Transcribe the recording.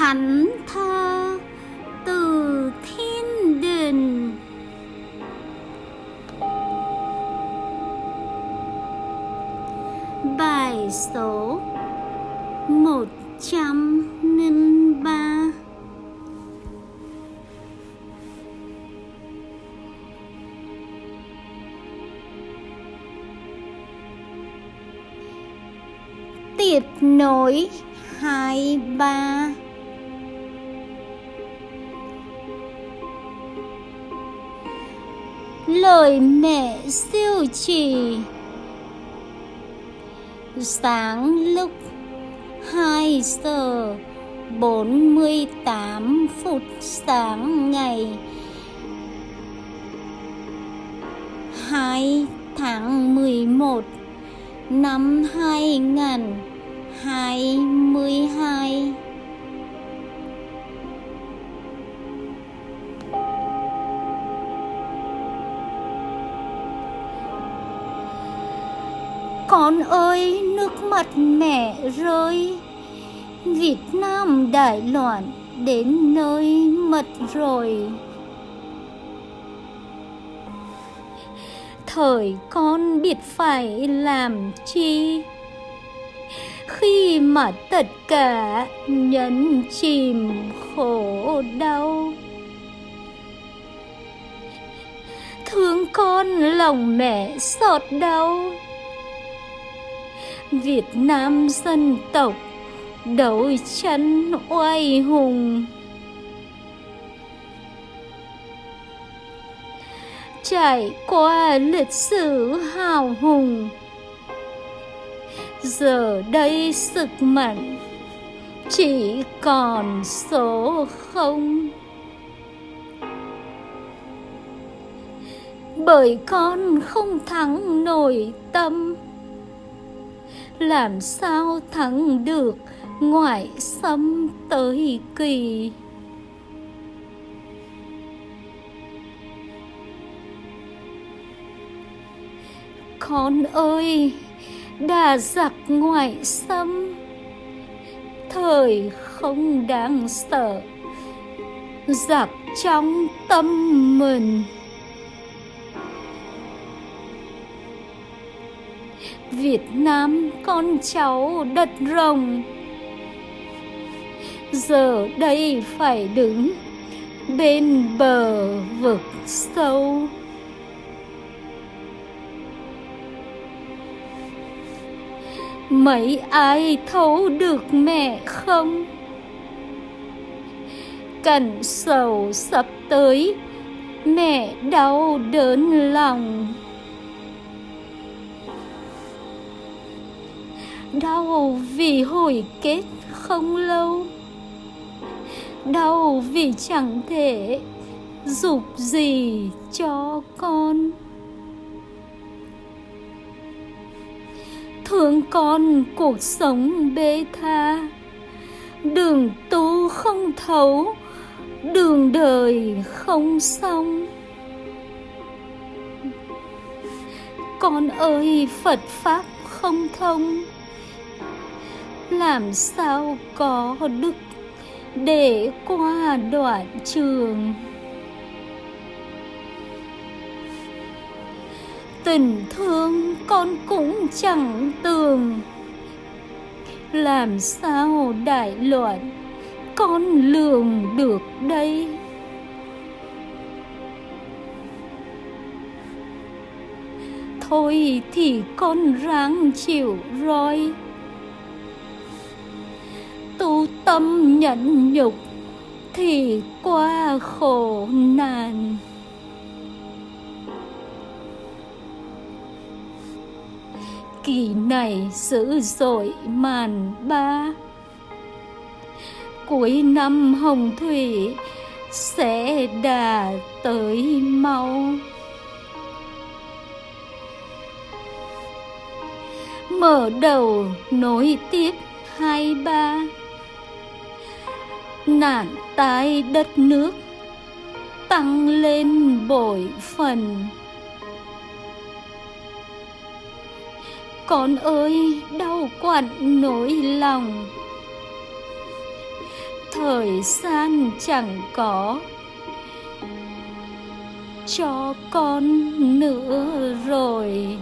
thánh thơ từ thiên đình bài số một trăm linh ba. Tiếp nối hai ba. Lời mẹ siêu trì. Sáng lúc 2 giờ 48 phút sáng ngày 2 tháng 11 năm 2022 Con ơi, nước mắt mẹ rơi. Việt Nam đại loạn đến nơi mật rồi. Thời con biết phải làm chi? Khi mà tất cả nhấn chìm khổ đau. Thương con lòng mẹ xót đau. Việt Nam dân tộc, đấu tranh oai hùng. Trải qua lịch sử hào hùng, giờ đây sức mạnh chỉ còn số không. Bởi con không thắng nổi tâm làm sao thắng được ngoại xâm tới kỳ? Con ơi đà giặc ngoại xâm, thời không đáng sợ, giặc trong tâm mình. Việt Nam con cháu đất rồng. Giờ đây phải đứng bên bờ vực sâu. Mấy ai thấu được mẹ không? Cảnh sầu sắp tới Mẹ đau đớn lòng. Đau vì hồi kết không lâu. Đau vì chẳng thể dục gì cho con. Thương con cuộc sống bê tha. Đường tu không thấu, Đường đời không xong. Con ơi, Phật Pháp không thông làm sao có đức để qua đoạn trường? Tình thương con cũng chẳng tường. Làm sao đại loạn con lường được đây? Thôi thì con ráng chịu roi tu tâm nhẫn nhục, thì qua khổ nạn. Kỳ này dữ dội màn ba. Cuối năm hồng thủy sẽ đà tới mau. Mở đầu nối tiếp hai ba nạn tai đất nước, tăng lên bội phần. Con ơi, đau quặn nỗi lòng. Thời gian chẳng có cho con nữa rồi.